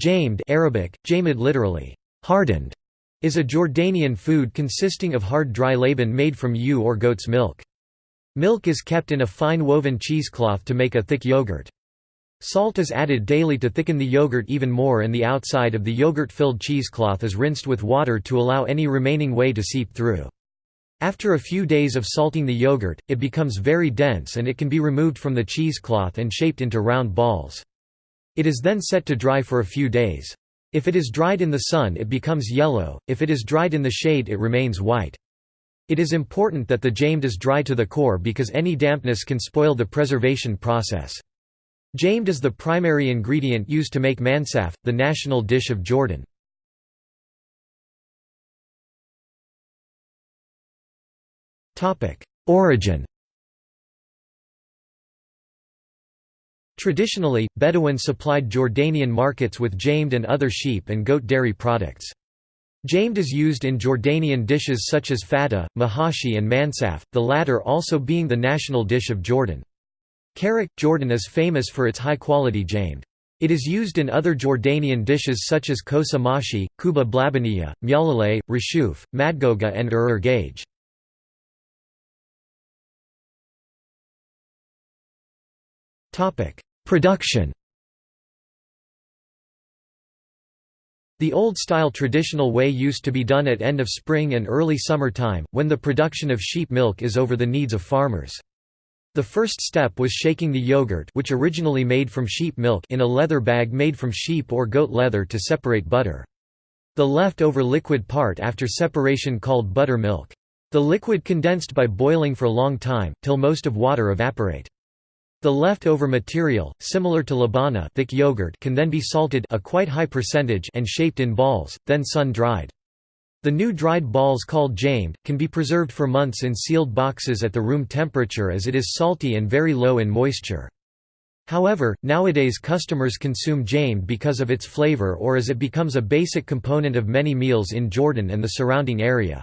Jamed Arabic, jamed literally, hardened, is a Jordanian food consisting of hard dry laban made from ewe or goat's milk. Milk is kept in a fine woven cheesecloth to make a thick yogurt. Salt is added daily to thicken the yogurt even more and the outside of the yogurt-filled cheesecloth is rinsed with water to allow any remaining whey to seep through. After a few days of salting the yogurt, it becomes very dense and it can be removed from the cheesecloth and shaped into round balls. It is then set to dry for a few days. If it is dried in the sun it becomes yellow, if it is dried in the shade it remains white. It is important that the jamed is dry to the core because any dampness can spoil the preservation process. Jamed is the primary ingredient used to make mansaf, the national dish of Jordan. Origin Traditionally, Bedouin supplied Jordanian markets with jamed and other sheep and goat dairy products. Jamed is used in Jordanian dishes such as fata, mahashi and mansaf, the latter also being the national dish of Jordan. Karak, Jordan is famous for its high-quality jamed. It is used in other Jordanian dishes such as kosa mashi, kuba blabaniya, myalaleh, rishuf, madgoga and ur gage. Production The old-style traditional way used to be done at end of spring and early summer time, when the production of sheep milk is over the needs of farmers. The first step was shaking the yogurt which originally made from sheep milk in a leather bag made from sheep or goat leather to separate butter. The left-over liquid part after separation called buttermilk. The liquid condensed by boiling for a long time, till most of water evaporate. The leftover material, similar to labana thick yogurt can then be salted a quite high percentage and shaped in balls, then sun-dried. The new dried balls called jamed, can be preserved for months in sealed boxes at the room temperature as it is salty and very low in moisture. However, nowadays customers consume jamed because of its flavor or as it becomes a basic component of many meals in Jordan and the surrounding area.